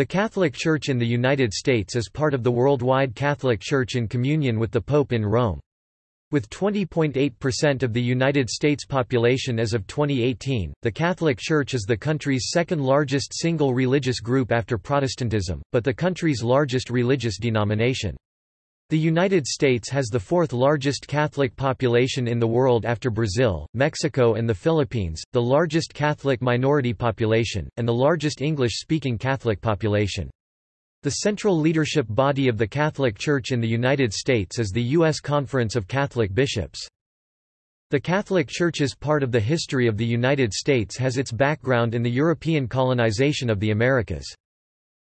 The Catholic Church in the United States is part of the worldwide Catholic Church in communion with the Pope in Rome. With 20.8% of the United States population as of 2018, the Catholic Church is the country's second largest single religious group after Protestantism, but the country's largest religious denomination. The United States has the fourth largest Catholic population in the world after Brazil, Mexico and the Philippines, the largest Catholic minority population, and the largest English-speaking Catholic population. The central leadership body of the Catholic Church in the United States is the U.S. Conference of Catholic Bishops. The Catholic Church's part of the history of the United States has its background in the European colonization of the Americas.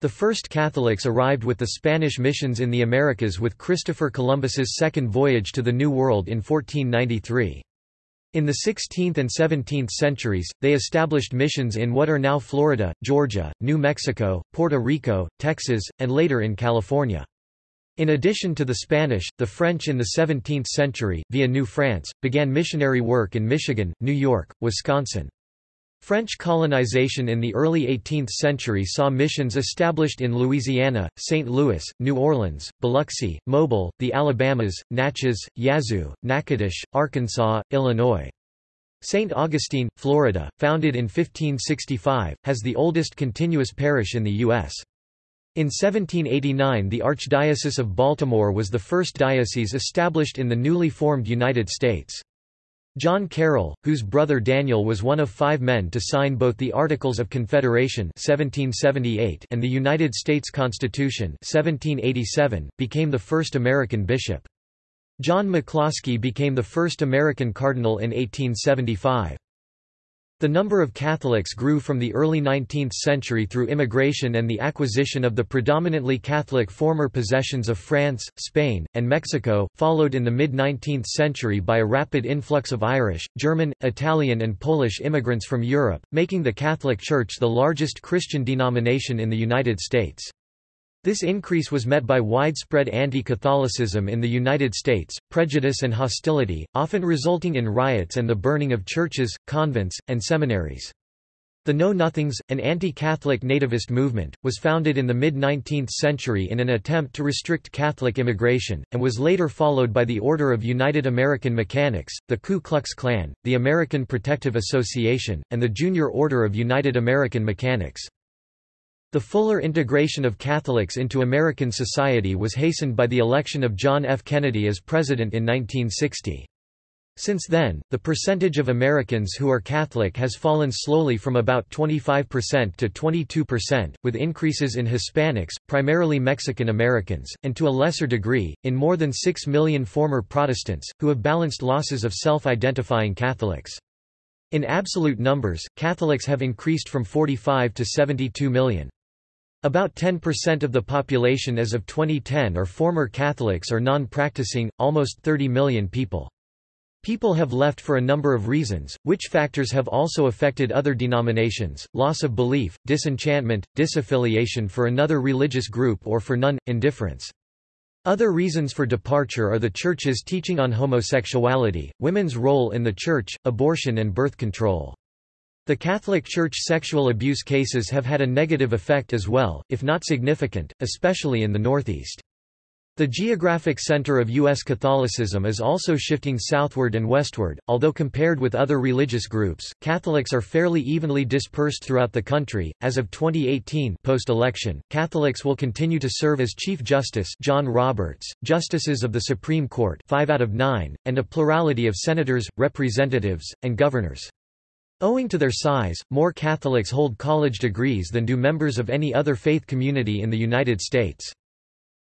The first Catholics arrived with the Spanish missions in the Americas with Christopher Columbus's second voyage to the New World in 1493. In the 16th and 17th centuries, they established missions in what are now Florida, Georgia, New Mexico, Puerto Rico, Texas, and later in California. In addition to the Spanish, the French in the 17th century, via New France, began missionary work in Michigan, New York, Wisconsin. French colonization in the early 18th century saw missions established in Louisiana, St. Louis, New Orleans, Biloxi, Mobile, the Alabamas, Natchez, Yazoo, Natchitoches, Arkansas, Illinois. St. Augustine, Florida, founded in 1565, has the oldest continuous parish in the U.S. In 1789 the Archdiocese of Baltimore was the first diocese established in the newly formed United States. John Carroll, whose brother Daniel was one of five men to sign both the Articles of Confederation 1778 and the United States Constitution 1787, became the first American bishop. John McCloskey became the first American cardinal in 1875. The number of Catholics grew from the early 19th century through immigration and the acquisition of the predominantly Catholic former possessions of France, Spain, and Mexico, followed in the mid-19th century by a rapid influx of Irish, German, Italian and Polish immigrants from Europe, making the Catholic Church the largest Christian denomination in the United States. This increase was met by widespread anti-Catholicism in the United States, prejudice and hostility, often resulting in riots and the burning of churches, convents, and seminaries. The Know Nothings, an anti-Catholic nativist movement, was founded in the mid-19th century in an attempt to restrict Catholic immigration, and was later followed by the Order of United American Mechanics, the Ku Klux Klan, the American Protective Association, and the Junior Order of United American Mechanics. The fuller integration of Catholics into American society was hastened by the election of John F. Kennedy as president in 1960. Since then, the percentage of Americans who are Catholic has fallen slowly from about 25% to 22%, with increases in Hispanics, primarily Mexican Americans, and to a lesser degree, in more than 6 million former Protestants, who have balanced losses of self-identifying Catholics. In absolute numbers, Catholics have increased from 45 to 72 million. About 10% of the population as of 2010 are former Catholics or non-practicing, almost 30 million people. People have left for a number of reasons, which factors have also affected other denominations, loss of belief, disenchantment, disaffiliation for another religious group or for none, indifference. Other reasons for departure are the Church's teaching on homosexuality, women's role in the Church, abortion and birth control. The Catholic Church sexual abuse cases have had a negative effect as well, if not significant, especially in the Northeast. The geographic center of U.S. Catholicism is also shifting southward and westward, although compared with other religious groups, Catholics are fairly evenly dispersed throughout the country. As of 2018 post-election, Catholics will continue to serve as Chief Justice John Roberts, Justices of the Supreme Court 5 out of 9, and a plurality of senators, representatives, and governors. Owing to their size, more Catholics hold college degrees than do members of any other faith community in the United States.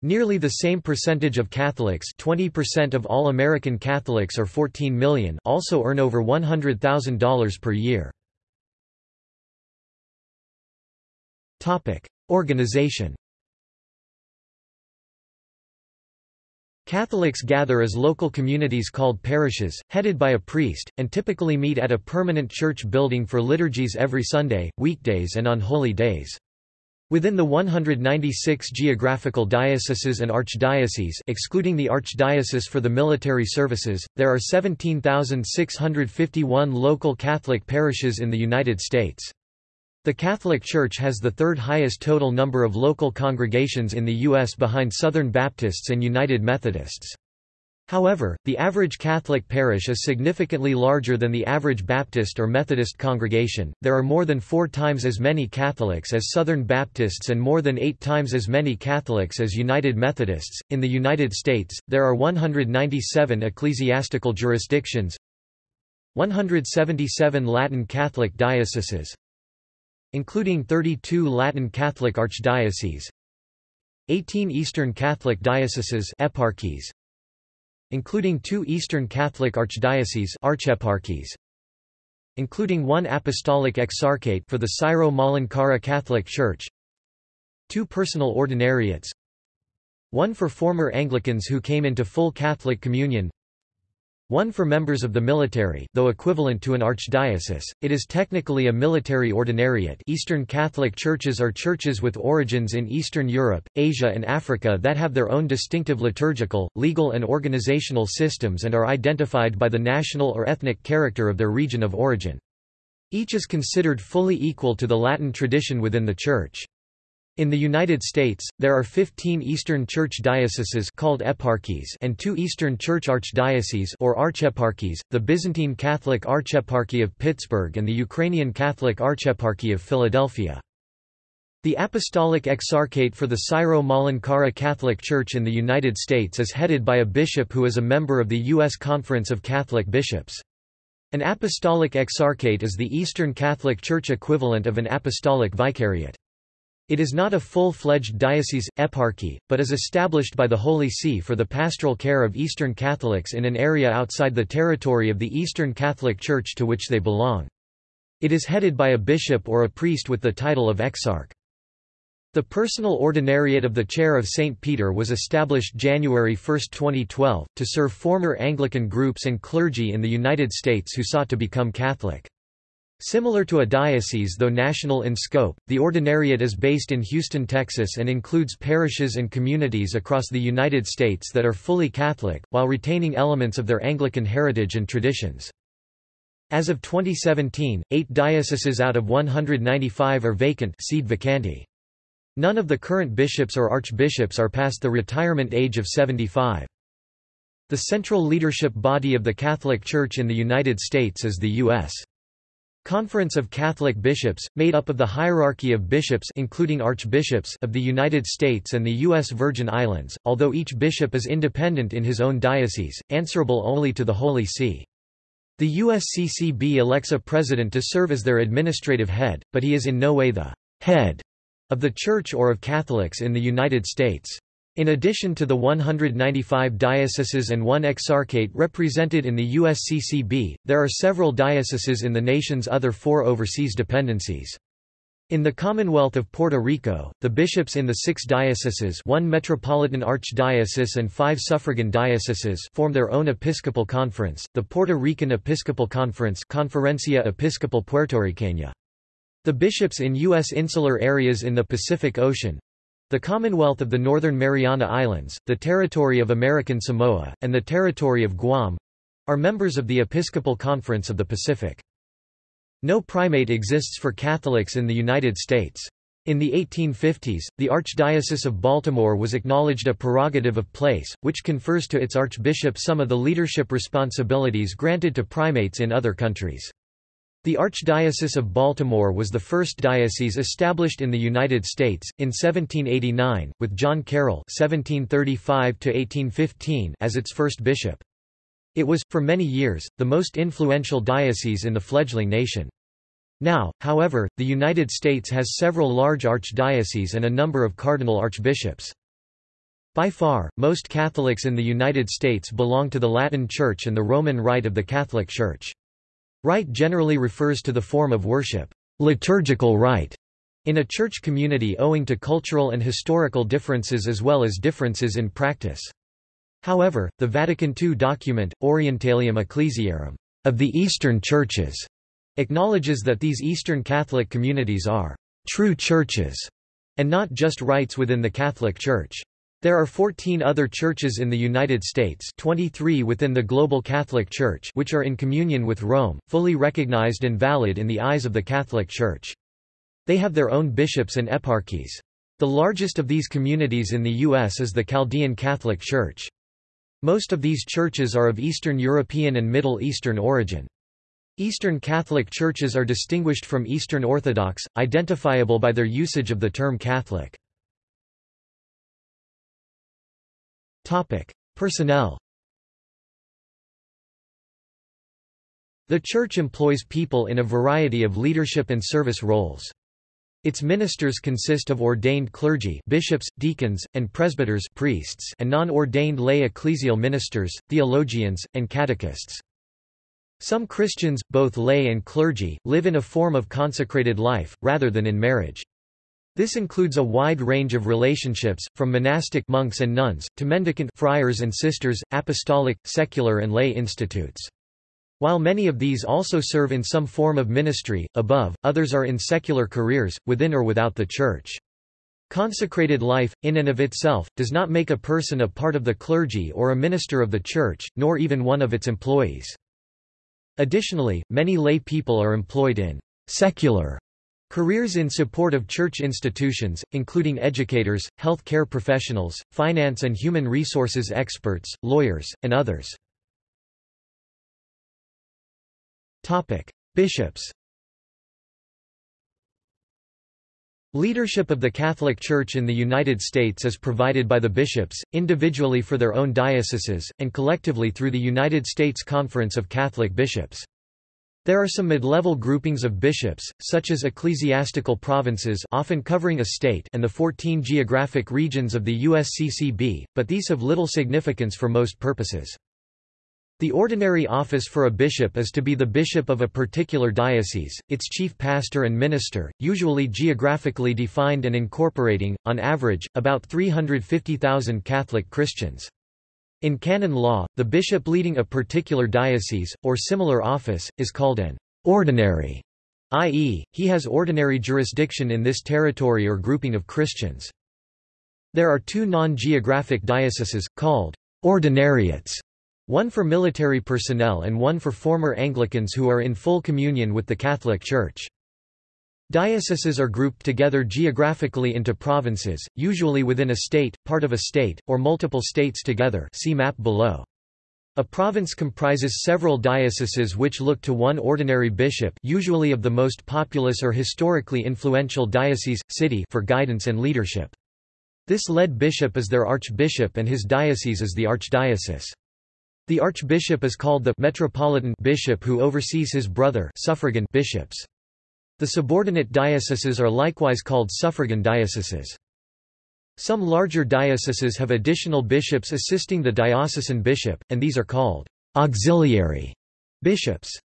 Nearly the same percentage of Catholics 20% of all American Catholics or 14 million also earn over $100,000 per year. Organization Catholics gather as local communities called parishes, headed by a priest, and typically meet at a permanent church building for liturgies every Sunday, weekdays and on holy days. Within the 196 geographical dioceses and archdioceses excluding the Archdiocese for the military services, there are 17,651 local Catholic parishes in the United States. The Catholic Church has the third highest total number of local congregations in the U.S. behind Southern Baptists and United Methodists. However, the average Catholic parish is significantly larger than the average Baptist or Methodist congregation. There are more than four times as many Catholics as Southern Baptists and more than eight times as many Catholics as United Methodists. In the United States, there are 197 ecclesiastical jurisdictions, 177 Latin Catholic dioceses, including 32 Latin Catholic archdioceses, 18 Eastern Catholic dioceses eparchies, including two Eastern Catholic archdioceses archeparchies, including one apostolic exarchate for the Syro-Malankara Catholic Church, two personal ordinariates, one for former Anglicans who came into full Catholic communion, one for members of the military though equivalent to an archdiocese, it is technically a military ordinariate Eastern Catholic churches are churches with origins in Eastern Europe, Asia and Africa that have their own distinctive liturgical, legal and organizational systems and are identified by the national or ethnic character of their region of origin. Each is considered fully equal to the Latin tradition within the Church. In the United States, there are 15 Eastern Church dioceses called eparchies and two Eastern Church archdioceses or archeparchies, the Byzantine Catholic Archeparchy of Pittsburgh and the Ukrainian Catholic Archeparchy of Philadelphia. The Apostolic Exarchate for the Syro-Malankara Catholic Church in the United States is headed by a bishop who is a member of the U.S. Conference of Catholic Bishops. An Apostolic Exarchate is the Eastern Catholic Church equivalent of an Apostolic Vicariate. It is not a full-fledged diocese, eparchy, but is established by the Holy See for the pastoral care of Eastern Catholics in an area outside the territory of the Eastern Catholic Church to which they belong. It is headed by a bishop or a priest with the title of exarch. The personal ordinariate of the Chair of St. Peter was established January 1, 2012, to serve former Anglican groups and clergy in the United States who sought to become Catholic. Similar to a diocese though national in scope, the ordinariate is based in Houston, Texas and includes parishes and communities across the United States that are fully Catholic, while retaining elements of their Anglican heritage and traditions. As of 2017, eight dioceses out of 195 are vacant. None of the current bishops or archbishops are past the retirement age of 75. The central leadership body of the Catholic Church in the United States is the U.S. Conference of Catholic Bishops, made up of the hierarchy of bishops including archbishops of the United States and the U.S. Virgin Islands, although each bishop is independent in his own diocese, answerable only to the Holy See. The USCCB elects a president to serve as their administrative head, but he is in no way the head of the Church or of Catholics in the United States. In addition to the 195 dioceses and one exarchate represented in the USCCB, there are several dioceses in the nation's other four overseas dependencies. In the Commonwealth of Puerto Rico, the bishops in the six dioceses one metropolitan archdiocese and five suffragan dioceses form their own episcopal conference, the Puerto Rican Episcopal Conference Conferencia Episcopal Puertorriqueña. The bishops in U.S. insular areas in the Pacific Ocean, the Commonwealth of the Northern Mariana Islands, the Territory of American Samoa, and the Territory of Guam are members of the Episcopal Conference of the Pacific. No primate exists for Catholics in the United States. In the 1850s, the Archdiocese of Baltimore was acknowledged a prerogative of place, which confers to its archbishop some of the leadership responsibilities granted to primates in other countries. The Archdiocese of Baltimore was the first diocese established in the United States, in 1789, with John Carroll (1735–1815) as its first bishop. It was, for many years, the most influential diocese in the fledgling nation. Now, however, the United States has several large archdioceses and a number of cardinal archbishops. By far, most Catholics in the United States belong to the Latin Church and the Roman Rite of the Catholic Church. Rite generally refers to the form of worship, liturgical rite, in a church community owing to cultural and historical differences as well as differences in practice. However, the Vatican II document, Orientalium Ecclesiarum, of the Eastern Churches, acknowledges that these Eastern Catholic communities are true churches, and not just rites within the Catholic Church. There are 14 other churches in the United States 23 within the Global Catholic Church which are in communion with Rome, fully recognized and valid in the eyes of the Catholic Church. They have their own bishops and eparchies. The largest of these communities in the U.S. is the Chaldean Catholic Church. Most of these churches are of Eastern European and Middle Eastern origin. Eastern Catholic churches are distinguished from Eastern Orthodox, identifiable by their usage of the term Catholic. Personnel The Church employs people in a variety of leadership and service roles. Its ministers consist of ordained clergy bishops, deacons, and presbyters priests and non-ordained lay ecclesial ministers, theologians, and catechists. Some Christians, both lay and clergy, live in a form of consecrated life, rather than in marriage. This includes a wide range of relationships, from monastic monks and nuns, to mendicant friars and sisters, apostolic, secular and lay institutes. While many of these also serve in some form of ministry, above, others are in secular careers, within or without the Church. Consecrated life, in and of itself, does not make a person a part of the clergy or a minister of the Church, nor even one of its employees. Additionally, many lay people are employed in secular careers in support of church institutions, including educators, health care professionals, finance and human resources experts, lawyers, and others. Bishops. Leadership of the Catholic Church in the United States is provided by the bishops, individually for their own dioceses, and collectively through the United States Conference of Catholic Bishops. There are some mid-level groupings of bishops, such as ecclesiastical provinces often covering a state and the 14 geographic regions of the USCCB, but these have little significance for most purposes. The ordinary office for a bishop is to be the bishop of a particular diocese, its chief pastor and minister, usually geographically defined and incorporating, on average, about 350,000 Catholic Christians. In canon law, the bishop leading a particular diocese, or similar office, is called an ordinary, i.e., he has ordinary jurisdiction in this territory or grouping of Christians. There are two non-geographic dioceses, called ordinariates, one for military personnel and one for former Anglicans who are in full communion with the Catholic Church. Dioceses are grouped together geographically into provinces, usually within a state, part of a state, or multiple states together see map below. A province comprises several dioceses which look to one ordinary bishop usually of the most populous or historically influential diocese, city for guidance and leadership. This lead bishop is their archbishop and his diocese is the archdiocese. The archbishop is called the metropolitan bishop who oversees his brother suffragan bishops. The subordinate dioceses are likewise called suffragan dioceses. Some larger dioceses have additional bishops assisting the diocesan bishop, and these are called auxiliary bishops.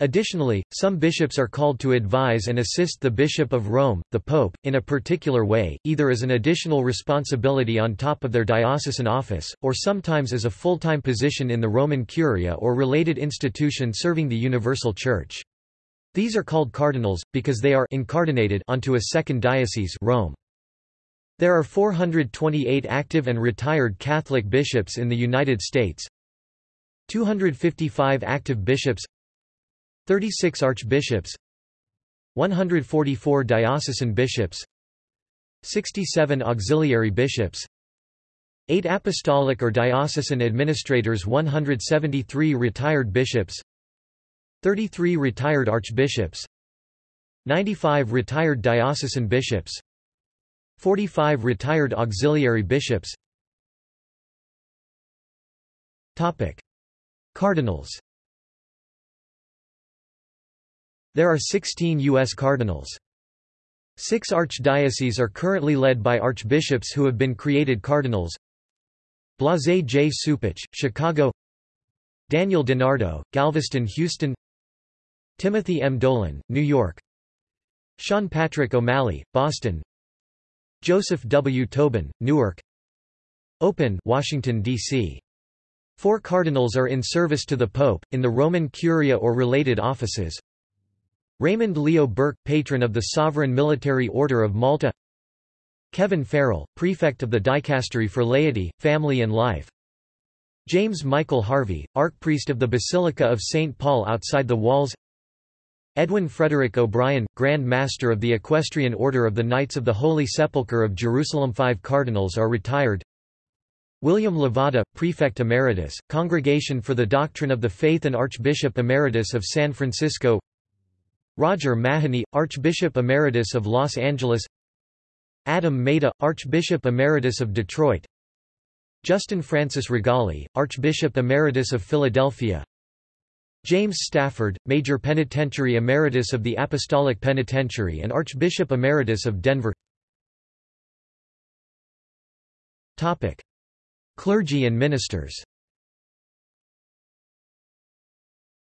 Additionally, some bishops are called to advise and assist the Bishop of Rome, the Pope, in a particular way, either as an additional responsibility on top of their diocesan office, or sometimes as a full-time position in the Roman Curia or related institution serving the Universal Church. These are called cardinals, because they are incardinated onto a second diocese Rome. There are 428 active and retired Catholic bishops in the United States, 255 active bishops 36 archbishops 144 diocesan bishops 67 auxiliary bishops 8 apostolic or diocesan administrators 173 retired bishops 33 retired archbishops 95 retired diocesan bishops 45 retired auxiliary bishops Topic. Cardinals there are 16 U.S. cardinals. Six archdioceses are currently led by archbishops who have been created cardinals. Blase J. Cupich, Chicago Daniel DiNardo, Galveston Houston Timothy M. Dolan, New York Sean Patrick O'Malley, Boston Joseph W. Tobin, Newark Open, Washington, D.C. Four cardinals are in service to the Pope, in the Roman Curia or related offices Raymond Leo Burke, patron of the Sovereign Military Order of Malta Kevin Farrell, prefect of the Dicastery for Laity, Family and Life James Michael Harvey, archpriest of the Basilica of St. Paul outside the walls Edwin Frederick O'Brien, Grand Master of the Equestrian Order of the Knights of the Holy Sepulchre of Jerusalem Five cardinals are retired. William Levada, Prefect Emeritus, Congregation for the Doctrine of the Faith and Archbishop Emeritus of San Francisco. Roger Mahony, Archbishop Emeritus of Los Angeles. Adam Maida, Archbishop Emeritus of Detroit. Justin Francis Rigali, Archbishop Emeritus of Philadelphia James Stafford, Major Penitentiary Emeritus of the Apostolic Penitentiary and Archbishop Emeritus of Denver Topic. Clergy and ministers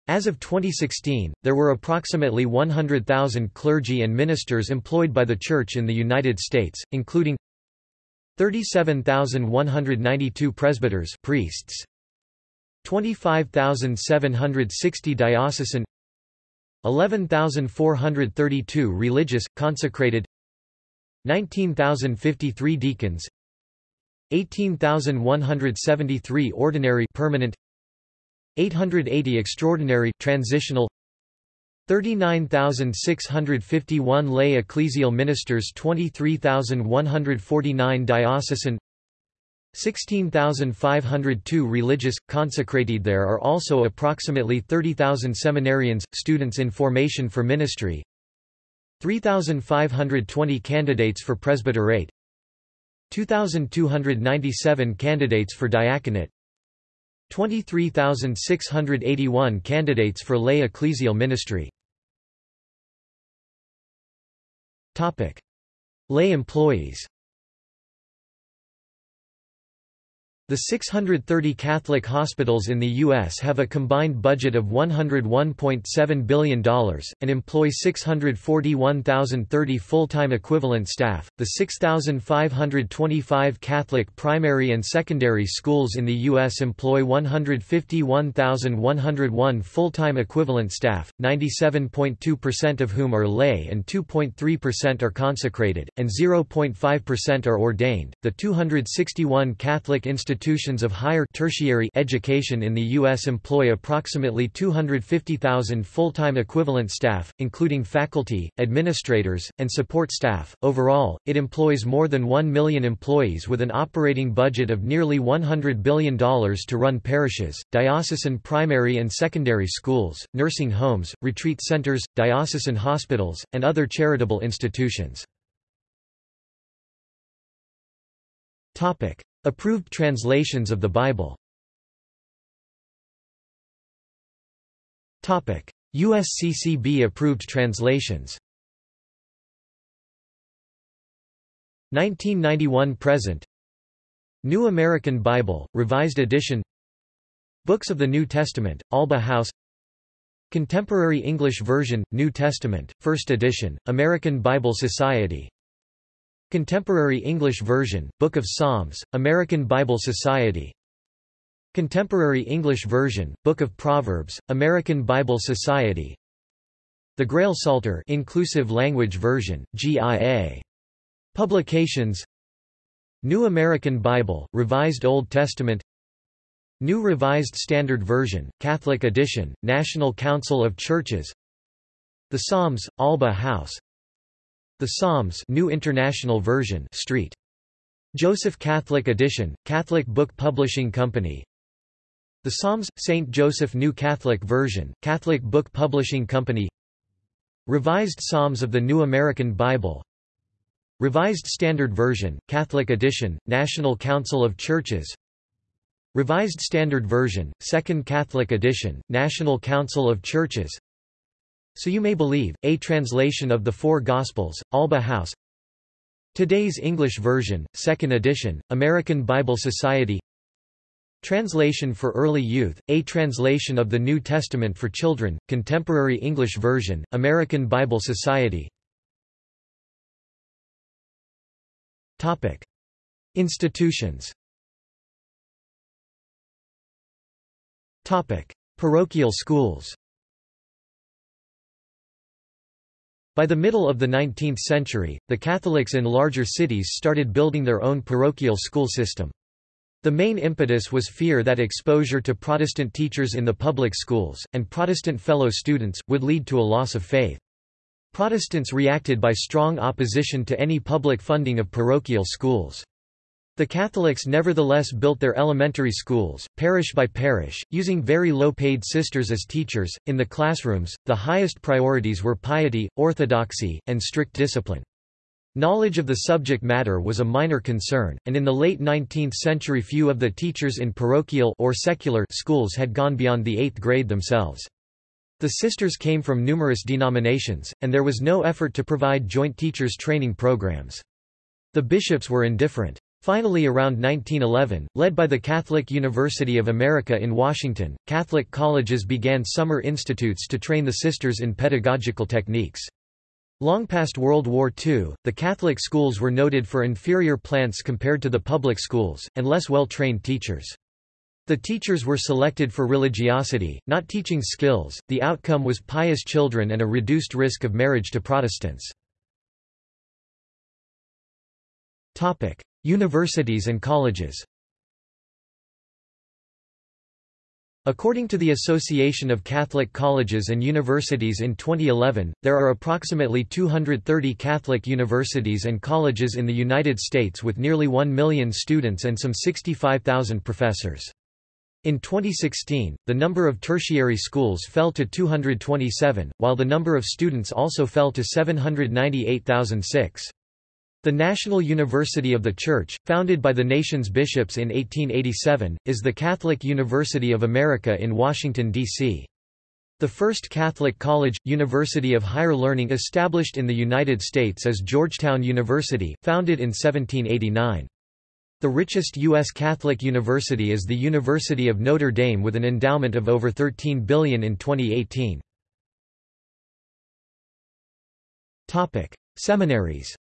As of 2016, there were approximately 100,000 clergy and ministers employed by the Church in the United States, including 37,192 presbyters priests, 25,760 diocesan 11,432 religious, consecrated 19,053 deacons 18,173 ordinary permanent 880 extraordinary transitional 39,651 lay ecclesial ministers 23,149 diocesan 16,502 religious, consecrated There are also approximately 30,000 seminarians, students in formation for ministry. 3,520 candidates for presbyterate. 2,297 candidates for diaconate. 23,681 candidates for lay ecclesial ministry. Lay employees The 630 Catholic hospitals in the U.S. have a combined budget of $101.7 billion, and employ 641,030 full-time equivalent staff. The 6,525 Catholic primary and secondary schools in the U.S. employ 151,101 full-time equivalent staff, 97.2% of whom are lay and 2.3% are consecrated, and 0.5% are ordained. The 261 Catholic institutions institutions of higher tertiary education in the U.S. employ approximately 250,000 full-time equivalent staff, including faculty, administrators, and support staff. Overall, it employs more than 1 million employees with an operating budget of nearly $100 billion to run parishes, diocesan primary and secondary schools, nursing homes, retreat centers, diocesan hospitals, and other charitable institutions. Topic: Approved translations of the Bible. USCCB approved translations. 1991 present. New American Bible, Revised Edition. Books of the New Testament, Alba House. Contemporary English Version, New Testament, First Edition, American Bible Society Contemporary English Version, Book of Psalms, American Bible Society. Contemporary English Version, Book of Proverbs, American Bible Society. The Grail Psalter Inclusive Language Version, GIA. Publications. New American Bible, Revised Old Testament. New Revised Standard Version, Catholic Edition, National Council of Churches. The Psalms, Alba House the Psalms New International Version Street. Joseph Catholic Edition, Catholic Book Publishing Company The Psalms, St. Joseph New Catholic Version, Catholic Book Publishing Company Revised Psalms of the New American Bible Revised Standard Version, Catholic Edition, National Council of Churches Revised Standard Version, Second Catholic Edition, National Council of Churches so You May Believe, a translation of the Four Gospels, Alba House. Today's English Version, 2nd edition, American Bible Society. Translation for Early Youth, a translation of the New Testament for Children, Contemporary English Version, American Bible Society. Institutions. Parochial schools By the middle of the 19th century, the Catholics in larger cities started building their own parochial school system. The main impetus was fear that exposure to Protestant teachers in the public schools, and Protestant fellow students, would lead to a loss of faith. Protestants reacted by strong opposition to any public funding of parochial schools. The Catholics nevertheless built their elementary schools, parish by parish, using very low-paid sisters as teachers. In the classrooms, the highest priorities were piety, orthodoxy, and strict discipline. Knowledge of the subject matter was a minor concern, and in the late 19th century few of the teachers in parochial or secular schools had gone beyond the eighth grade themselves. The sisters came from numerous denominations, and there was no effort to provide joint teachers training programs. The bishops were indifferent. Finally around 1911, led by the Catholic University of America in Washington, Catholic colleges began summer institutes to train the sisters in pedagogical techniques. Long past World War II, the Catholic schools were noted for inferior plants compared to the public schools, and less well-trained teachers. The teachers were selected for religiosity, not teaching skills. The outcome was pious children and a reduced risk of marriage to Protestants. Topic: Universities and colleges. According to the Association of Catholic Colleges and Universities in 2011, there are approximately 230 Catholic universities and colleges in the United States with nearly 1 million students and some 65,000 professors. In 2016, the number of tertiary schools fell to 227, while the number of students also fell to 798,006. The National University of the Church, founded by the nation's bishops in 1887, is the Catholic University of America in Washington, D.C. The first Catholic college, university of higher learning established in the United States is Georgetown University, founded in 1789. The richest U.S. Catholic university is the University of Notre Dame with an endowment of over 13 billion in 2018. Seminaries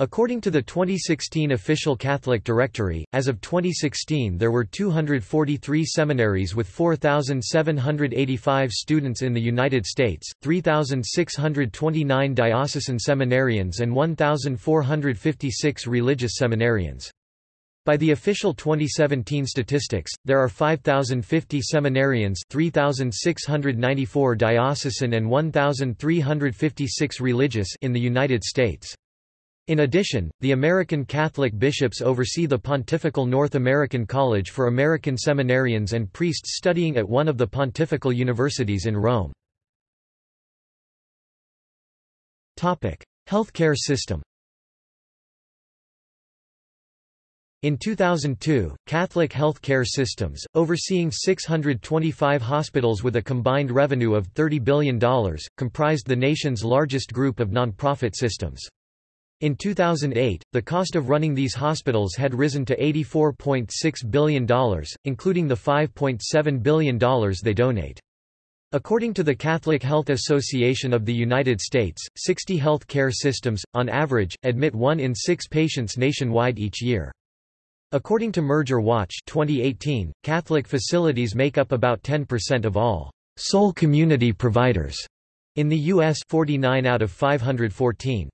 According to the 2016 official Catholic Directory, as of 2016 there were 243 seminaries with 4,785 students in the United States, 3,629 diocesan seminarians and 1,456 religious seminarians. By the official 2017 statistics, there are 5,050 seminarians 3,694 diocesan and 1,356 religious in the United States. In addition, the American Catholic bishops oversee the Pontifical North American College for American seminarians and priests studying at one of the pontifical universities in Rome. Healthcare system In 2002, Catholic Health Care Systems, overseeing 625 hospitals with a combined revenue of $30 billion, comprised the nation's largest group of nonprofit systems. In 2008, the cost of running these hospitals had risen to $84.6 billion, including the $5.7 billion they donate. According to the Catholic Health Association of the United States, 60 health care systems, on average, admit one in six patients nationwide each year. According to Merger Watch 2018, Catholic facilities make up about 10% of all sole community providers in the U.S. 49 out of 514.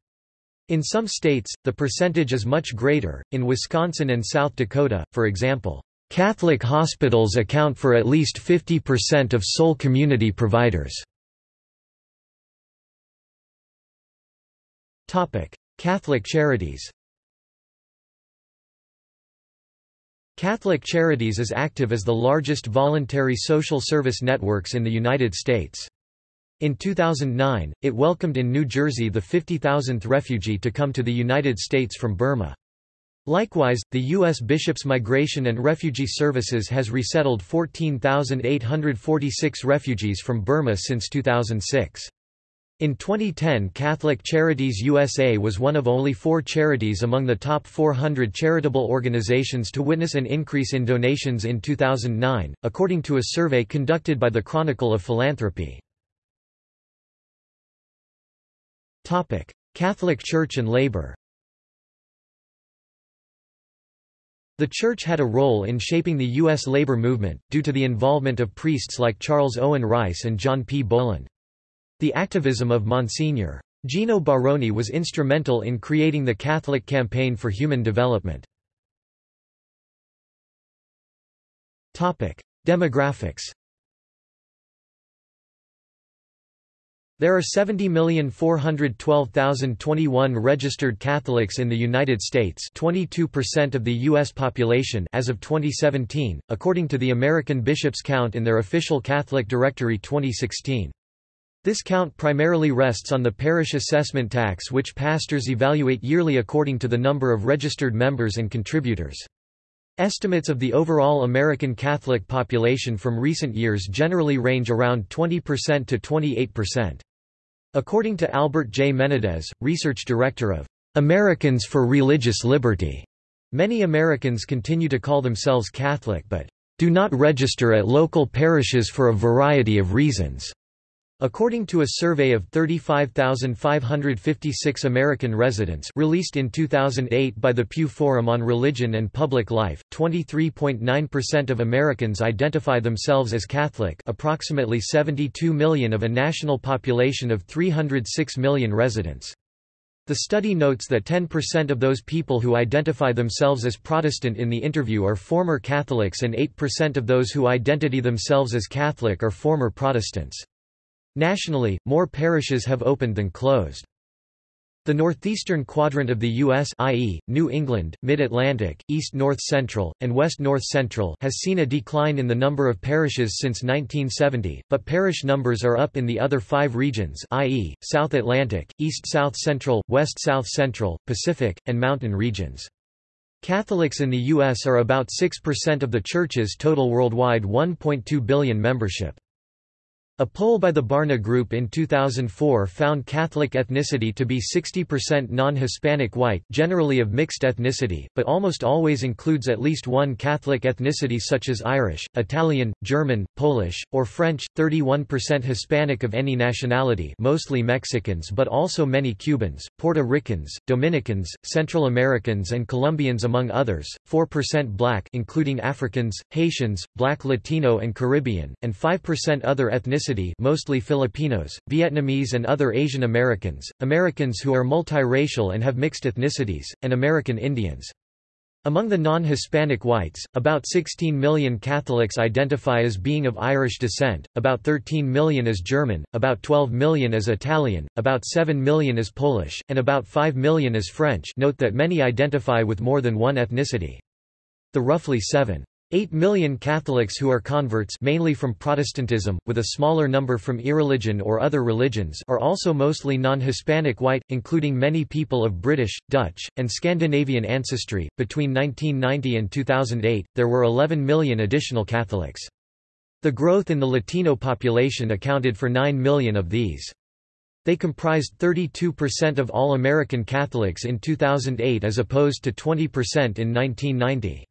In some states, the percentage is much greater. In Wisconsin and South Dakota, for example, Catholic hospitals account for at least 50% of sole community providers. Catholic charities. Catholic Charities is active as the largest voluntary social service networks in the United States. In 2009, it welcomed in New Jersey the 50,000th refugee to come to the United States from Burma. Likewise, the U.S. Bishops Migration and Refugee Services has resettled 14,846 refugees from Burma since 2006. In 2010 Catholic Charities USA was one of only four charities among the top 400 charitable organizations to witness an increase in donations in 2009, according to a survey conducted by the Chronicle of Philanthropy. Catholic Church and labor The Church had a role in shaping the U.S. labor movement, due to the involvement of priests like Charles Owen Rice and John P. Boland. The activism of Monsignor. Geno Baroni was instrumental in creating the Catholic Campaign for Human Development. Demographics There are 70,412,021 registered Catholics in the United States 22% of the U.S. population as of 2017, according to the American Bishops' Count in their official Catholic Directory 2016. This count primarily rests on the parish assessment tax which pastors evaluate yearly according to the number of registered members and contributors. Estimates of the overall American Catholic population from recent years generally range around 20% to 28%. According to Albert J. Menendez, research director of Americans for Religious Liberty, many Americans continue to call themselves Catholic but do not register at local parishes for a variety of reasons. According to a survey of 35,556 American residents released in 2008 by the Pew Forum on Religion and Public Life, 23.9% of Americans identify themselves as Catholic approximately 72 million of a national population of 306 million residents. The study notes that 10% of those people who identify themselves as Protestant in the interview are former Catholics and 8% of those who identify themselves as Catholic are former Protestants. Nationally, more parishes have opened than closed. The northeastern quadrant of the U.S. i.e., New England, Mid-Atlantic, East-North Central, and West-North Central has seen a decline in the number of parishes since 1970, but parish numbers are up in the other five regions i.e., South Atlantic, East-South Central, West-South Central, Pacific, and Mountain regions. Catholics in the U.S. are about 6% of the Church's total worldwide 1.2 billion membership. A poll by the Barna Group in 2004 found Catholic ethnicity to be 60% non-Hispanic white generally of mixed ethnicity, but almost always includes at least one Catholic ethnicity such as Irish, Italian, German, Polish, or French, 31% Hispanic of any nationality mostly Mexicans but also many Cubans, Puerto Ricans, Dominicans, Central Americans and Colombians among others, 4% black including Africans, Haitians, black Latino and Caribbean, and 5% other ethnicities ethnicity mostly Filipinos, Vietnamese and other Asian Americans, Americans who are multiracial and have mixed ethnicities, and American Indians. Among the non-Hispanic whites, about 16 million Catholics identify as being of Irish descent, about 13 million as German, about 12 million as Italian, about 7 million as Polish, and about 5 million as French note that many identify with more than one ethnicity. The roughly 7 8 million Catholics who are converts mainly from Protestantism, with a smaller number from irreligion or other religions are also mostly non-Hispanic white, including many people of British, Dutch, and Scandinavian ancestry. Between 1990 and 2008, there were 11 million additional Catholics. The growth in the Latino population accounted for 9 million of these. They comprised 32% of all American Catholics in 2008 as opposed to 20% in 1990.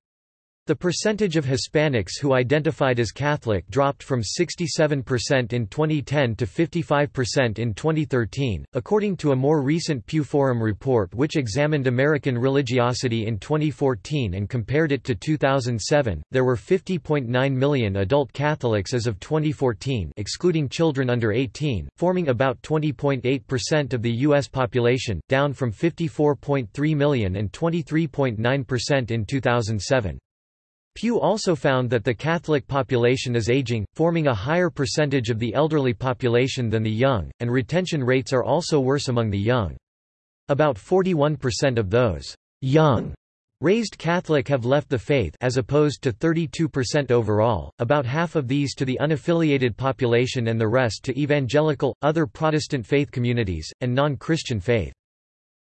The percentage of Hispanics who identified as Catholic dropped from 67% in 2010 to 55% in 2013, according to a more recent Pew Forum report which examined American religiosity in 2014 and compared it to 2007. There were 50.9 million adult Catholics as of 2014, excluding children under 18, forming about 20.8% of the U.S. population, down from 54.3 million and 23.9% in 2007. Pew also found that the Catholic population is aging, forming a higher percentage of the elderly population than the young, and retention rates are also worse among the young. About 41% of those young raised Catholic have left the faith as opposed to 32% overall, about half of these to the unaffiliated population and the rest to evangelical, other Protestant faith communities, and non-Christian faith.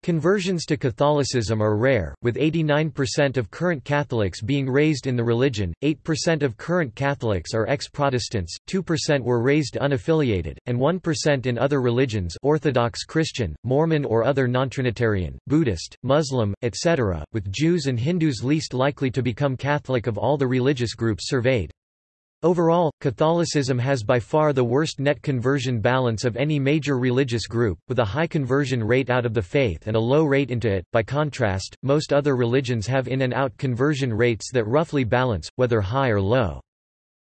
Conversions to Catholicism are rare, with 89% of current Catholics being raised in the religion, 8% of current Catholics are ex-Protestants, 2% were raised unaffiliated, and 1% in other religions Orthodox Christian, Mormon or other non-Trinitarian, Buddhist, Muslim, etc., with Jews and Hindus least likely to become Catholic of all the religious groups surveyed. Overall, Catholicism has by far the worst net conversion balance of any major religious group, with a high conversion rate out of the faith and a low rate into it. By contrast, most other religions have in and out conversion rates that roughly balance, whether high or low.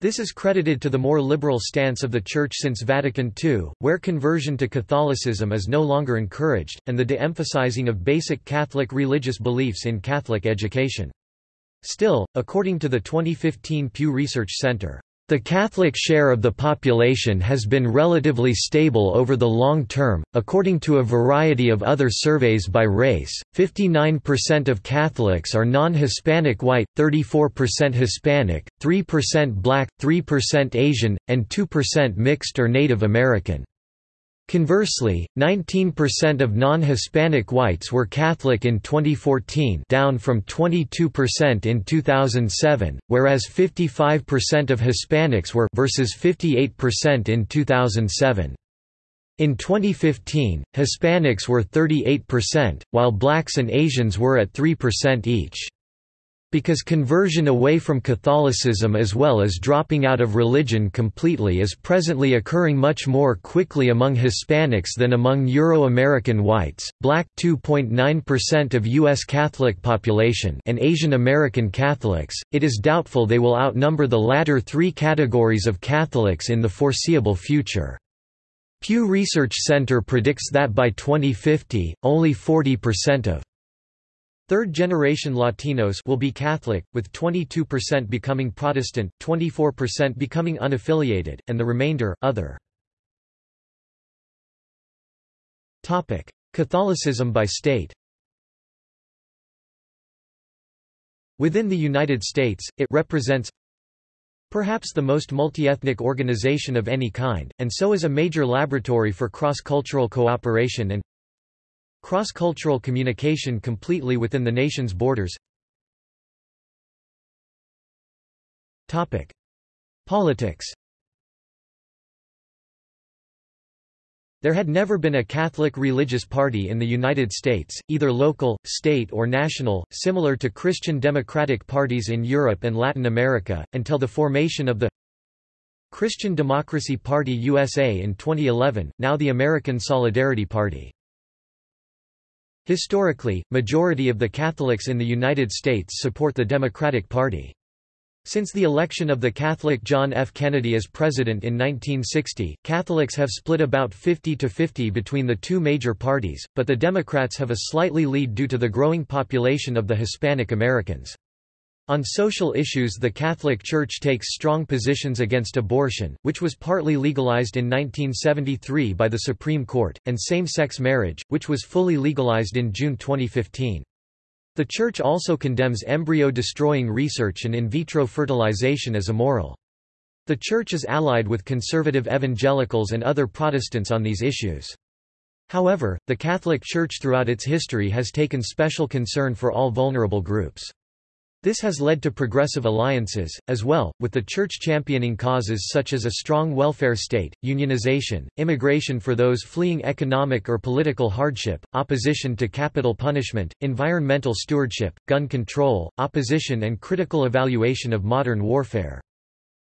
This is credited to the more liberal stance of the Church since Vatican II, where conversion to Catholicism is no longer encouraged, and the de-emphasizing of basic Catholic religious beliefs in Catholic education. Still, according to the 2015 Pew Research Center, the Catholic share of the population has been relatively stable over the long term. According to a variety of other surveys by race, 59% of Catholics are non Hispanic white, 34% Hispanic, 3% black, 3% Asian, and 2% mixed or Native American. Conversely, 19% of non-Hispanic whites were Catholic in 2014 down from 22% in 2007, whereas 55% of Hispanics were versus 58% in 2007. In 2015, Hispanics were 38%, while blacks and Asians were at 3% each. Because conversion away from Catholicism as well as dropping out of religion completely is presently occurring much more quickly among Hispanics than among Euro-American whites, black 2.9% of U.S. Catholic population and Asian American Catholics, it is doubtful they will outnumber the latter three categories of Catholics in the foreseeable future. Pew Research Center predicts that by 2050, only 40% of Third-generation Latinos will be Catholic, with 22% becoming Protestant, 24% becoming unaffiliated, and the remainder, other. Catholicism by state Within the United States, it represents perhaps the most multi-ethnic organization of any kind, and so is a major laboratory for cross-cultural cooperation and Cross-cultural communication completely within the nation's borders. Politics. There had never been a Catholic religious party in the United States, either local, state or national, similar to Christian democratic parties in Europe and Latin America, until the formation of the Christian Democracy Party USA in 2011, now the American Solidarity Party. Historically, majority of the Catholics in the United States support the Democratic Party. Since the election of the Catholic John F. Kennedy as president in 1960, Catholics have split about 50 to 50 between the two major parties, but the Democrats have a slightly lead due to the growing population of the Hispanic Americans. On social issues the Catholic Church takes strong positions against abortion, which was partly legalized in 1973 by the Supreme Court, and same-sex marriage, which was fully legalized in June 2015. The Church also condemns embryo-destroying research and in vitro fertilization as immoral. The Church is allied with conservative evangelicals and other Protestants on these issues. However, the Catholic Church throughout its history has taken special concern for all vulnerable groups. This has led to progressive alliances, as well, with the Church championing causes such as a strong welfare state, unionization, immigration for those fleeing economic or political hardship, opposition to capital punishment, environmental stewardship, gun control, opposition and critical evaluation of modern warfare.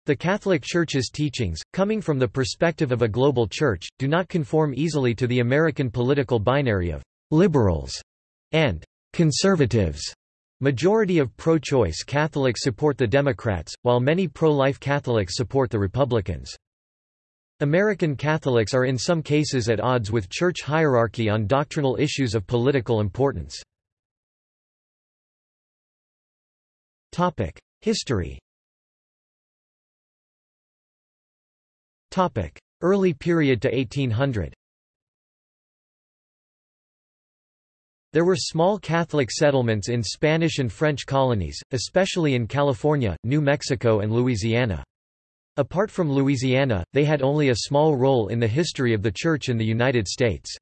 The Catholic Church's teachings, coming from the perspective of a global church, do not conform easily to the American political binary of liberals and conservatives. Majority of pro-choice Catholics support the Democrats, while many pro-life Catholics support the Republicans. American Catholics are in some cases at odds with church hierarchy on doctrinal issues of political importance. History Early period to 1800 There were small Catholic settlements in Spanish and French colonies, especially in California, New Mexico and Louisiana. Apart from Louisiana, they had only a small role in the history of the Church in the United States.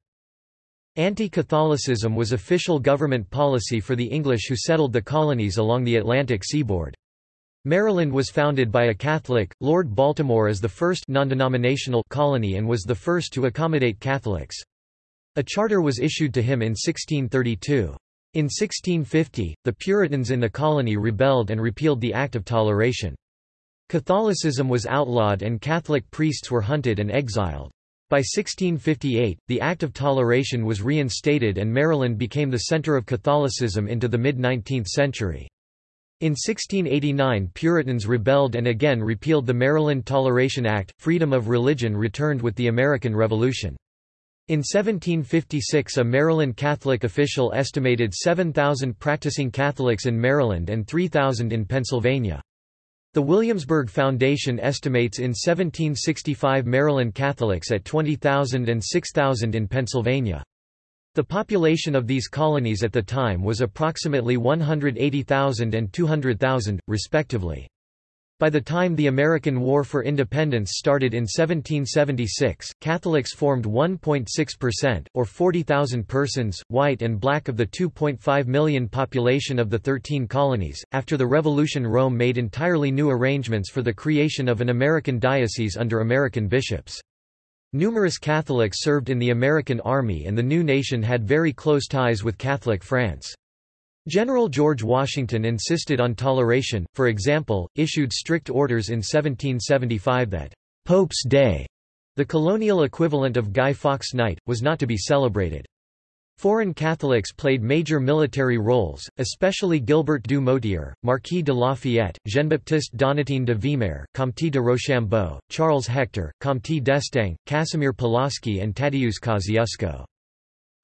Anti-Catholicism was official government policy for the English who settled the colonies along the Atlantic seaboard. Maryland was founded by a Catholic, Lord Baltimore as the first non-denominational colony and was the first to accommodate Catholics. A charter was issued to him in 1632. In 1650, the Puritans in the colony rebelled and repealed the Act of Toleration. Catholicism was outlawed and Catholic priests were hunted and exiled. By 1658, the Act of Toleration was reinstated and Maryland became the center of Catholicism into the mid-19th century. In 1689 Puritans rebelled and again repealed the Maryland Toleration Act. Freedom of religion returned with the American Revolution. In 1756 a Maryland Catholic official estimated 7,000 practicing Catholics in Maryland and 3,000 in Pennsylvania. The Williamsburg Foundation estimates in 1765 Maryland Catholics at 20,000 and 6,000 in Pennsylvania. The population of these colonies at the time was approximately 180,000 and 200,000, respectively. By the time the American War for Independence started in 1776, Catholics formed 1.6%, or 40,000 persons, white and black of the 2.5 million population of the 13 colonies. After the Revolution, Rome made entirely new arrangements for the creation of an American diocese under American bishops. Numerous Catholics served in the American Army and the new nation had very close ties with Catholic France. General George Washington insisted on toleration, for example, issued strict orders in 1775 that Pope's Day, the colonial equivalent of Guy Fawkes Night, was not to be celebrated. Foreign Catholics played major military roles, especially Gilbert du Motier, Marquis de Lafayette, Jean-Baptiste Donatien de Vimeur, Comte de Rochambeau, Charles Hector, Comte d'Estaing, Casimir Pulaski and Tadeusz Kosciuszko.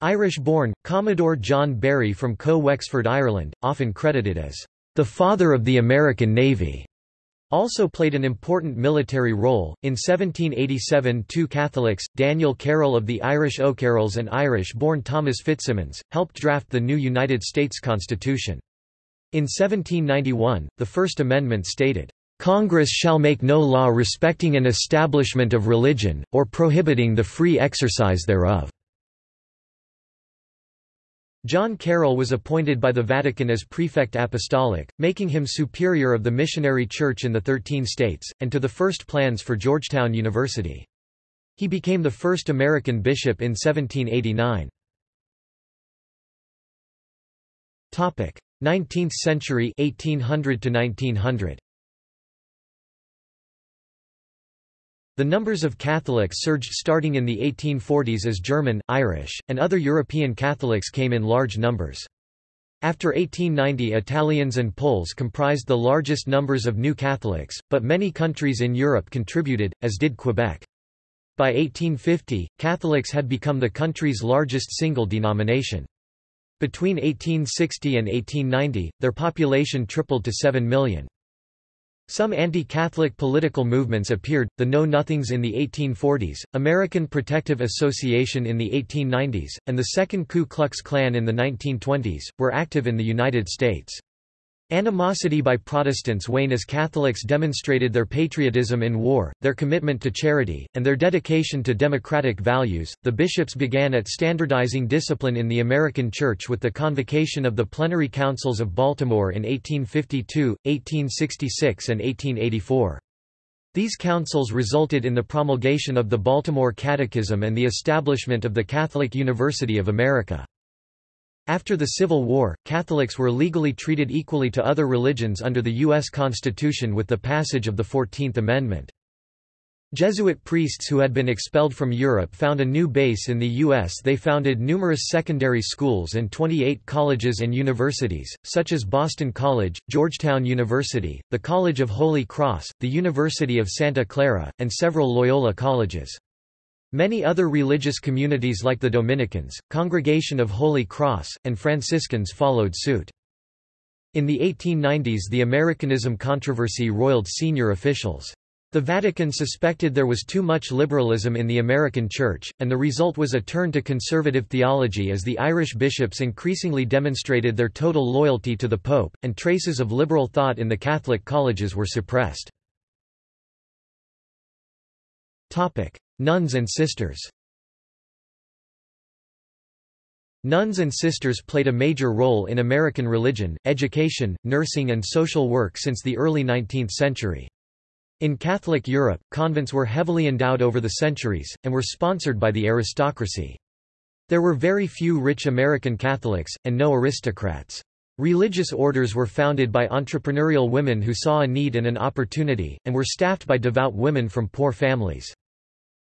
Irish-born, Commodore John Barry from Co Wexford Ireland, often credited as the father of the American Navy, also played an important military role. In 1787, two Catholics, Daniel Carroll of the Irish O'Carrolls and Irish-born Thomas FitzSimons, helped draft the new United States Constitution. In 1791, the First Amendment stated, Congress shall make no law respecting an establishment of religion, or prohibiting the free exercise thereof. John Carroll was appointed by the Vatican as prefect apostolic, making him superior of the missionary church in the Thirteen States, and to the first plans for Georgetown University. He became the first American bishop in 1789. 19th century 1800 to 1900 The numbers of Catholics surged starting in the 1840s as German, Irish, and other European Catholics came in large numbers. After 1890 Italians and Poles comprised the largest numbers of new Catholics, but many countries in Europe contributed, as did Quebec. By 1850, Catholics had become the country's largest single denomination. Between 1860 and 1890, their population tripled to 7 million. Some anti-Catholic political movements appeared, the Know Nothings in the 1840s, American Protective Association in the 1890s, and the Second Ku Klux Klan in the 1920s, were active in the United States. Animosity by Protestants waned as Catholics demonstrated their patriotism in war, their commitment to charity, and their dedication to democratic values. The bishops began at standardizing discipline in the American Church with the convocation of the Plenary Councils of Baltimore in 1852, 1866, and 1884. These councils resulted in the promulgation of the Baltimore Catechism and the establishment of the Catholic University of America. After the Civil War, Catholics were legally treated equally to other religions under the U.S. Constitution with the passage of the Fourteenth Amendment. Jesuit priests who had been expelled from Europe found a new base in the U.S. They founded numerous secondary schools and 28 colleges and universities, such as Boston College, Georgetown University, the College of Holy Cross, the University of Santa Clara, and several Loyola colleges. Many other religious communities like the Dominicans, Congregation of Holy Cross, and Franciscans followed suit. In the 1890s the Americanism controversy roiled senior officials. The Vatican suspected there was too much liberalism in the American Church, and the result was a turn to conservative theology as the Irish bishops increasingly demonstrated their total loyalty to the Pope, and traces of liberal thought in the Catholic colleges were suppressed. Nuns and sisters Nuns and sisters played a major role in American religion, education, nursing and social work since the early 19th century. In Catholic Europe, convents were heavily endowed over the centuries, and were sponsored by the aristocracy. There were very few rich American Catholics, and no aristocrats. Religious orders were founded by entrepreneurial women who saw a need and an opportunity, and were staffed by devout women from poor families.